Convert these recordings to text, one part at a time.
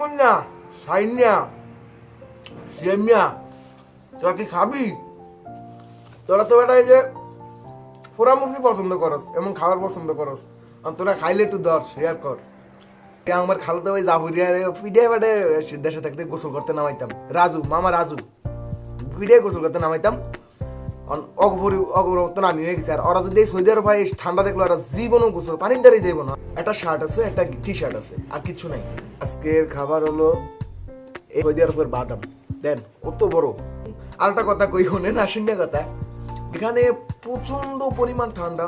মুন্না, সাইন্যা সেমিয়া তোরা কি খাবি? তোরা তো বেটা এই যে পোড়া মুরগি পছন্দ করস, এমন খাবার পছন্দ করস। আর তোরা খাইলে একটু দর শেয়ার কর। আমার ভাই জাফরিয়া পিডিয়া বেটে থাকতে গোসল করতে নামাইতাম। রাজু, মামা রাজু পিডিয়া গোসল করতে নামাইতাম। অগভরি আমি হয়ে গেছি। আর ওরা যদি সৌদি আরব ভাই ঠান্ডা দেখল, ওরা জীবনও গোসল, পানির দ্বারাই যাইব না একটা শার্ট আছে, একটা টি শার্ট আছে, আর কিছু নাই। আজকের খাবার হলো এই সৌদি আরবের বাদাম। দেন, কত বড়। আর একটা কথা কই হনে না কথা। এখানে প্রচণ্ড পরিমাণ ঠান্ডা।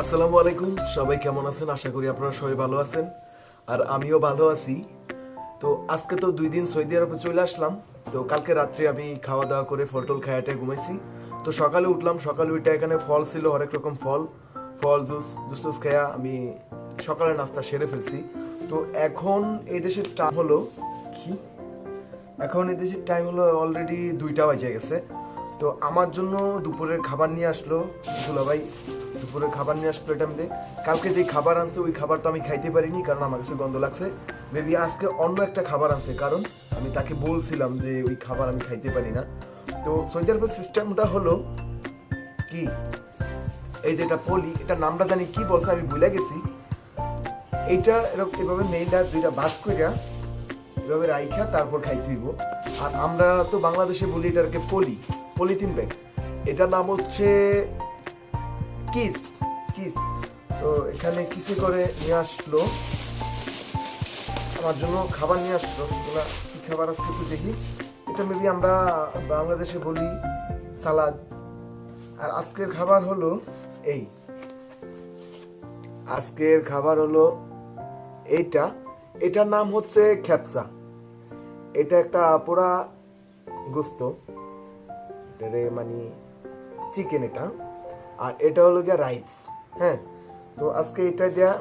আসসালামু আলাইকুম, সবাই কেমন আছেন? আশা করি আপনারা সবাই ভালো আছেন। আর আমিও ভালো আছি। তো আজকে তো দুই দিন সৌদি আরবে চলে আসলাম। তো কালকে রাত্রে আমি খাওয়া দাওয়া করে ফল টল খায়াটে ঘুমাইছি। তো সকালে উঠলাম, সকালে উঠে এখানে ফল ছিল, হরেক রকম ফল। ফল, জুস জুস টুস খেয়া আমি সকালে নাস্তা সেরে ফেলছি। তো এখন এই দেশের টাইম হলো কি? এখন এই দেশের টাইম হলো অলরেডি দুইটা বাজে গেছে। তো আমার জন্য দুপুরের খাবার নিয়ে আসলো দুলাভাই দুপুরের খাবার নিয়ে আসলো এটা আমি কালকে যে খাবার আনছে, ওই খাবার তো আমি খাইতে পারিনি, কারণ আমার কাছে গন্ধ লাগছে। মেবি আজকে অন্য একটা খাবার আনছে, কারণ আমি তাকে বলছিলাম যে ওই খাবার আমি খাইতে পারি না। তো সৌদি সিস্টেমটা হলো কি? এই যে এটা পলি, এটা নামটা জানি কি বলছে, আমি ভুলে গেছি। এইটা এরকম এভাবে মেইনটা দুইটা বাস কইরা এভাবে রাইখা তারপর খাইতে হইব। আর আমরা তো বাংলাদেশে বলি এটাকে পলি, পলিথিন ব্যাগ। এটার নাম হচ্ছে কিস কিস। তো এখানে কিসে করে নিয়ে আসলো? আমার জন্য খাবার নিয়ে আসলো। এগুলা কি খাবার আজকে একটু দেখি। এটা মেবি আমরা বাংলাদেশে বলি সালাদ। আর আজকের খাবার হলো এই। আজকের খাবার হলো এইটা। এটার নাম হচ্ছে খ্যাপসা। এটা একটা পোড়া গোস্ত। মানে চিকেন এটা। আর এটা হলো গিয়া রাইস হ্যাঁ? তো আজকে এটা দেয়া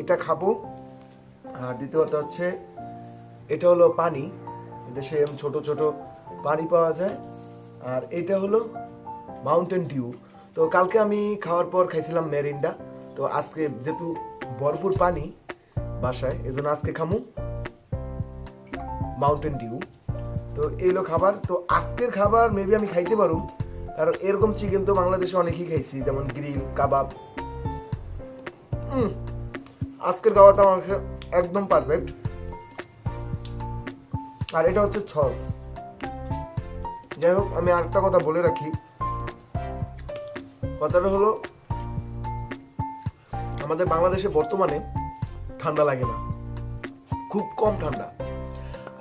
এটা খাব। আর দ্বিতীয়ত হচ্ছে, এটা হলো পানি। দেশে এরম ছোট ছোট পানি পাওয়া যায়। আর এটা হলো মাউন্টেন ডিউ তো কালকে আমি খাওয়ার পর খাইছিলাম মেরিন্ডা তো আজকে যেহেতু ভরপুর পানি বাসায়, এজন্য আজকে খামু মাউন্টেন ডিউ তো এইগুলো খাবার। তো আজকের খাবার মেবি আমি খাইতে পারু কারণ এরকম চিকেন তো বাংলাদেশে অনেকেই খাইছি, যেমন গ্রিল কাবাব আজকের খাবারটা আমার একদম পারফেক্ট আর এটা হচ্ছে ছস যাই হোক, আমি আরেকটা কথা বলে রাখি। কথাটা হলো, আমাদের বাংলাদেশে বর্তমানে ঠান্ডা লাগে না। খুব কম ঠান্ডা।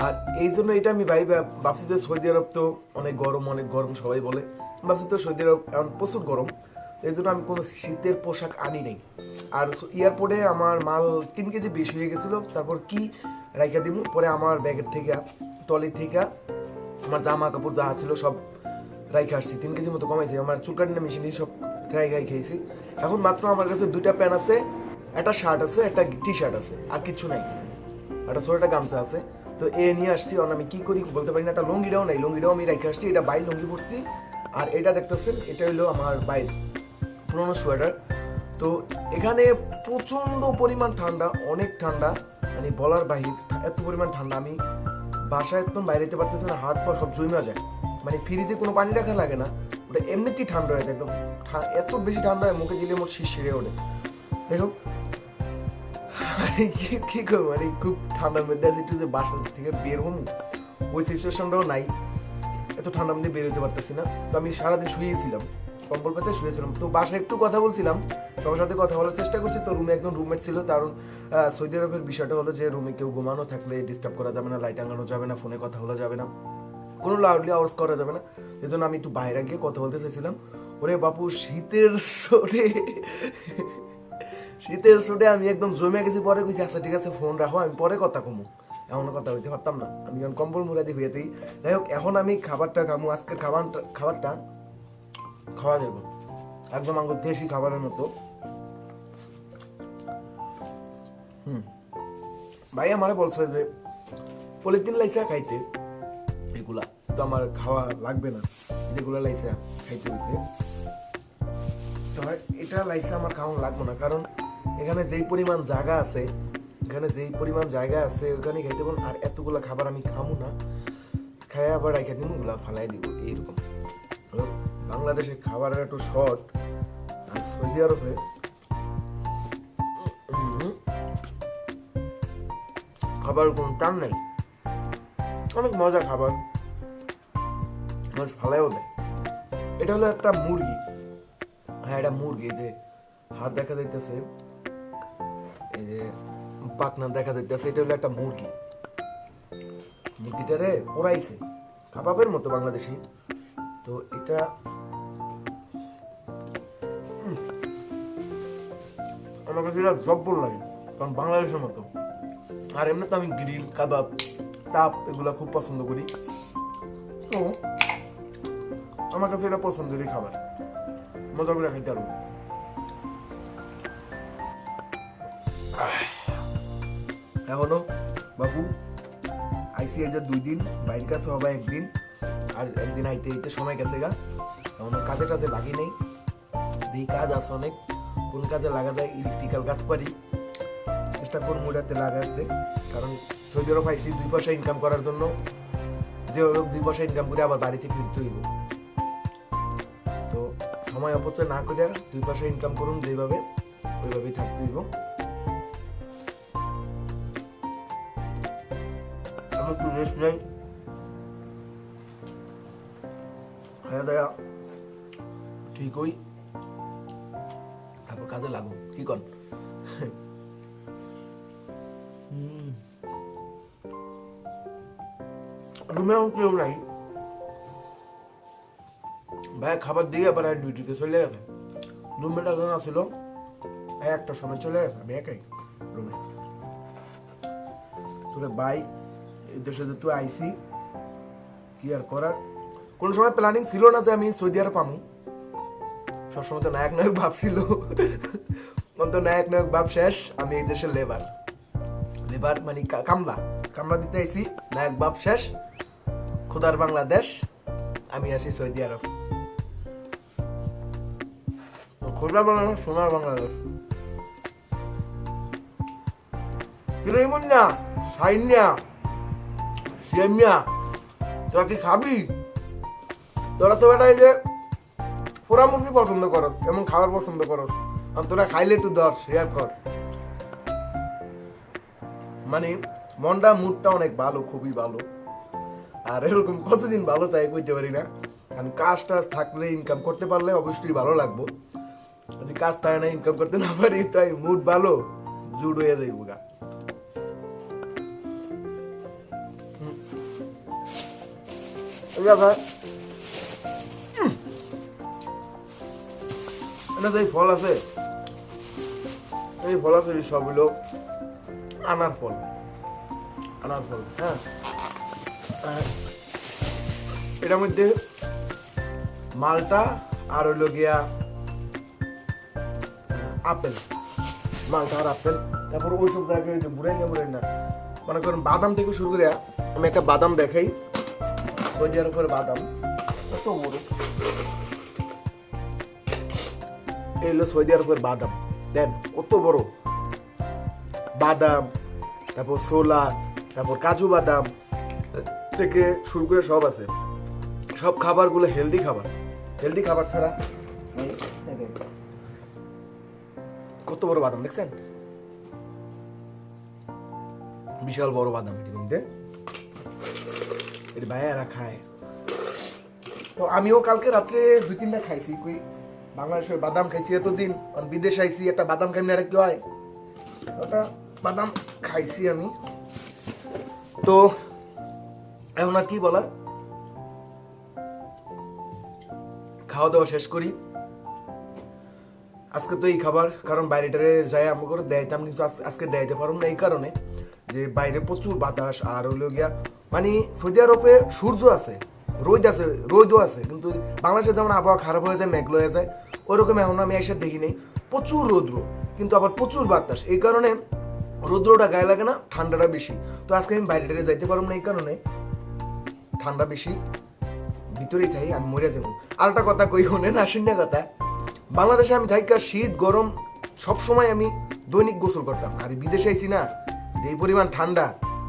আর এই জন্য এটা আমি ভাই ভাবছি যে সৌদি আরব তো অনেক গরম অনেক গরম সবাই বলে। ভাবছি তো সৌদি আরব এখন প্রচুর গরম, এই জন্য আমি কোনো শীতের পোশাক আনি নাই। আর এয়ারপোর্টে আমার মাল তিন কেজি বেশি হয়ে গেছিল, তারপর কি রাইখা দিব পরে আমার ব্যাগের থেকে টলি থেকে আমার জামা কাপড় যা ছিল সব রাইখে আসছি। তিন কেজির মতো কমাইছি, আমার চুল কাটিনা মেশিনে সব ট্রাই গাই খেয়েছি এখন মাত্র আমার কাছে দুইটা প্যান্ট আছে, একটা শার্ট আছে, একটা টি শার্ট আছে, আর কিছু নাই। একটা ছোট একটা গামছা আছে। তো এ নিয়ে আসছি আর আমি কি করি বলতে পারি না, একটা লুঙ্গিটাও নাই, লুঙ্গিটাও আমি রেখে আসছি, এটা বাই লুঙ্গি পরছি। আর এটা দেখতেছেন, এটা হলো আমার বাইর, পুরোনো সোয়েটার। তো এখানে প্রচণ্ড পরিমাণ ঠান্ডা, অনেক ঠান্ডা মানে বলার বাহির, এত পরিমাণ ঠান্ডা। আমি বাসায় একদম বাইরে যেতে পারতেছি না, হাত পা সব জমে যায়। মানে ফ্রিজে কোনো পানি রাখা লাগে না, ওটা এমনিতেই ঠান্ডা হয়ে যায়, একদম এত বেশি ঠান্ডা হয়, মুখে দিলে মোট শীত সেরে ওঠে। হোক মানে কি করব? মানে খুব ঠান্ডার মধ্যে আছে, একটু যে বাসা থেকে বের হম ওই সিচুয়েশনটাও নাই। এত ঠান্ডার মধ্যে বের হতে পারতেছি না। তো আমি সারাদিন শুয়েছিলাম, কম্বল পেতে শুয়েছিলাম। তো বাসায় একটু কথা বলছিলাম, সবার সাথে কথা বলার চেষ্টা করছি। তো রুমে একজন রুমমেট ছিল কারণ সৌদি আরবের বিষয়টা হলো যে রুমে কেউ ঘুমানো থাকলে ডিস্টার্ব করা যাবে না লাইট আনানো যাবে না ফোনে কথা বলা যাবে না। কোনো লাউডলি আওয়াজ করা যাবে না। এই জন্য আমি একটু বাইরে গিয়ে কথা বলতে চাইছিলাম। ওরে বাপু, শীতের সোটে শীতের সোটে আমি একদম জমে গেছি। পরে কইছি আচ্ছা ঠিক আছে ফোন রাখো, আমি পরে কথা কমু। এমন কথা হইতে পারতাম না। আমি যখন কম্বল মুড়া দিয়ে যাই হোক, এখন আমি খাবারটা খামু আজকের খাবারটা খাবারটা খাওয়া যাব। একদম আমার দেশি খাবারের মতো। হুম। ভাই আমারে বলছে যে, পলিথিন লাইসা খাইতে। এগুলা তো আমার খাওয়া লাগবে না। যেগুলো লাইসা খাইতে হয়েছে তো এটা লাইসা আমার খাওয়া লাগবে না। কারণ এখানে যেই পরিমাণ জায়গা আছে এখানে যেই পরিমাণ জায়গা আছে ওখানে খাইতে পারব আর এতগুলো খাবার আমি খামু না। খাই আবার রাখা দিব ওগুলা ফালাই দিব, এইরকম। তো বাংলাদেশে খাবারের একটু শর্ট আর সৌদি আরবে খাবার কোনো টান নাই। অনেক মজা খাবার। মানুষ ফালাইও দেয়। এটা হলো একটা মুরগি। হ্যাঁ এটা মুরগি যে হাত দেখা যাইতেছে। এই যে পাকনা দেখা যাইতেছে, এটা হলো একটা মুরগি। মুরগিটারে পোড়াইছে, কাবাবের মতো বাংলাদেশি। তো এটা আমার কাছে এটা জব্বর লাগে, কারণ বাংলাদেশের মতো। আর এমনি তো আমি গ্রিল, কাবাব, চাপ এগুলা খুব পছন্দ করি। তো, আমার কাছে এটা পছন্দেরই খাবার। মজা করে খাইতে পারব। এখনও, বাবু, আইসি যে দুই দিন বাইরের কাছে হবে একদিন, আর একদিন আইতে আইতে সময় গেছে গা। এখনও কাজে টাজে লাগি নেই। এই কাজ আছে অনেক, কোন কাজে লাগা যায় ইলেকট্রিক্যাল কাজ পারি চেষ্টা করব ওটাতে লাগাতে, কারণ সৌদি আরব আইসি দুই পয়সা ইনকাম করার জন্য, যে হোক দুই পয়সা ইনকাম করে আবার বাড়িতে ফিরতে হইব। সময় অপচয় না করে দুই পয়সা ইনকাম করুন যেভাবে ওইভাবেই থাকতে হইব। আমি একটু রেস্ট নেই খাওয়া দাওয়া ঠিক হই তারপর কাজে লাগুন কি কন রুমে এখন কেউ নাই ভাই খাবার দিয়ে আবার ডিউটিতে চলে গেছে রুমমেট একটা সময় চলে গেছে আমি একাই রুমে তোরে ভাই আইসি কি আর করার? কোন সময় প্ল্যানিং ছিল না যে আমি সৌদি আরব পামু সবসময় তো নায়ক নায়ক ভাব ছিল। নায়ক নায়ক ভাব শেষ, আমি এই দেশের লেবার লেবার মানে কামলা। কামলা দিতে আইসি নায়ক বাপ শেষ। খোদার বাংলাদেশ, আমি আছি সৌদি আরব। খোদার বাংলাদেশ, সোনার বাংলাদেশ। সাইন্যা। তোরা কি খাবি? তোরা তো বেটা এই যে মুরগি পছন্দ করস, এমন খাবার পছন্দ করস। আর তোরা খাইলে একটু ধর শেয়ার কর। মানে মনটা মুডটা অনেক ভালো, খুবই ভালো। আর এরকম কতদিন ভালো তাই বুঝতে পারি না। কারণ কাজ টাজ থাকলে ইনকাম করতে পারলে অবশ্যই ভালো লাগবো। যদি কাজ থাকে না ইনকাম করতে না পারি, তাই মুড ভালো, জুড হয়ে যাইব গা। এই যা এটা যে ফল আছে। এই ফল আছে সব হলো আনার ফল। আনার ফল হ্যাঁ। এটার মধ্যে মালটা আর হইল গিয়া, আপেল। মালটা আর আপেল। তারপর ওই সব জায়গায় না বুড়াই না। মনে করেন বাদাম থেকে শুরু করে আমি একটা বাদাম দেখাই। সৌদি আরবের বাদাম। কত বড় এই হলো সৌদি আরবের বাদাম। দেন, কত বড়? বাদাম, তারপর ছোলা, তারপর কাজু বাদাম থেকে শুরু করে সব আছে। সব খাবারগুলো হেলদি খাবার। হেলদি খাবার ছাড়া। কত বড় বাদাম, দেখছেন? বিশাল বড় বাদাম এটি কিন্তু। এটি ভাইয়ারা খায়। তো আমিও কালকে রাত্রে দুই তিনটা খাইছি, কই বাংলাদেশের বাদাম খাইছি এতদিন, আর আইছি, একটা বাদাম খাই না এটা কি হয়? ওটা বাদাম খাইছি আমি। তো এখন আর কি বলার? খাওয়া দাওয়া শেষ করি। আজকে তো এই খাবার, কারণ বাইরেটারে যাই আমি করে দেয়তাম কিন্তু আজ- আজকে দেয়তে পারব না এই কারণে যে বাইরে প্রচুর বাতাস, আর হইল গিয়া মানে সৌদি আরবে সূর্য আছে, রোদ আছে, রোদও আছে, কিন্তু বাংলাদেশে যেমন আবহাওয়া খারাপ হয়ে যায়, মেঘলো হয়ে যায় ওরকম এখন আমি এসে দেখি নেই। প্রচুর রৌদ্র, কিন্তু আবার প্রচুর বাতাস। এই কারণে রৌদ্রটা গায়ে লাগে না, ঠান্ডাটা বেশি। তো আজকে আমি বাইরে টাইরে যাইতে পারব না, এই কারণে ঠান্ডা বেশি, ভিতরেই থাই, আমি মরে যাব। আর একটা কথা কই শুনে না কথা। বাংলাদেশে আমি থাকি শীত, গরম, সব সময় আমি দৈনিক গোসল করতাম। আর বিদেশে আইছি না, যে পরিমাণ ঠান্ডা,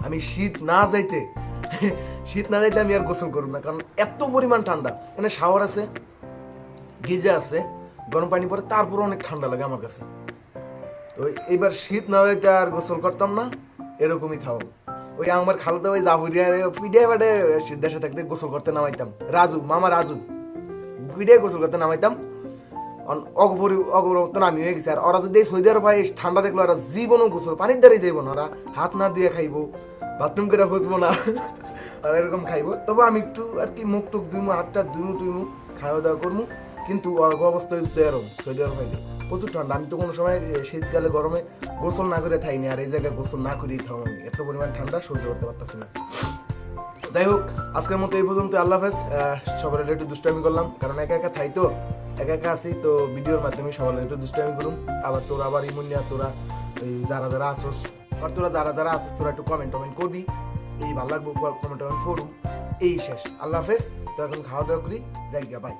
আমি শীত না যাইতে শীত না যাইতে আমি আর গোসল করব না, কারণ এত পরিমাণ ঠান্ডা। এখানে শাওয়ার আছে, গিজা আছে, গরম পানি পরে তারপর অনেক ঠান্ডা লাগে আমার কাছে। তো এইবার শীত না হইতে আর গোসল করতাম না, এরকমই থাও ওই আমার খালাতো ওই জাফরিয়া পিডিয়া বাডে দেশে থাকতে গোসল করতে নামাইতাম। রাজু, মামা রাজু পিডিয়া গোসল করতে নামাইতাম। অগপরিবর্তন আমি হয়ে গেছি। আর ওরা যদি এই সৌদি আরব হয় ঠান্ডা দেখল ওরা জীবনও গোসল পানির দ্বারাই যাইব না ওরা হাত না দিয়ে খাইবো বাথরুম করে খুঁজবো না আর এরকম খাইবো। তবে আমি একটু আর কি মুখ টুক দুইমু হাতটা দুইমু টুইমু, খাওয়া দাওয়া করব কিন্তু অল্প অবস্থায় সৌদি আরব প্রচুর ঠান্ডা। আমি তো কোনো সময় শীতকালে, গরমে গোসল না করে থাইনি, আর এই জায়গায় গোসল না করেই খাও আমি এত পরিমাণ ঠান্ডা, সহ্য করতে পারতেছি না। যাই হোক, আজকের মতো এই পর্যন্ত আল্লাহ হাফেজ। সবার একটু দুষ্টামি করলাম, কারণ একা একা থাই তো। একা একা আছি, তো ভিডিওর মাধ্যমে সবাই একটু দুষ্টামি করুন আবার তোরা, আবার ইমুনিয়া তোরা, এই যারা যারা আসোস আর তোরা যারা যারা আসোস, তোরা একটু কমেন্ট টমেন্ট করবি। এই ভালো লাগবো কমেন্ট টমেন্ট করুন এই শেষ। আল্লাহ হাফেজ। তো এখন খাওয়া দাওয়া করি, যাই গিয়া বাই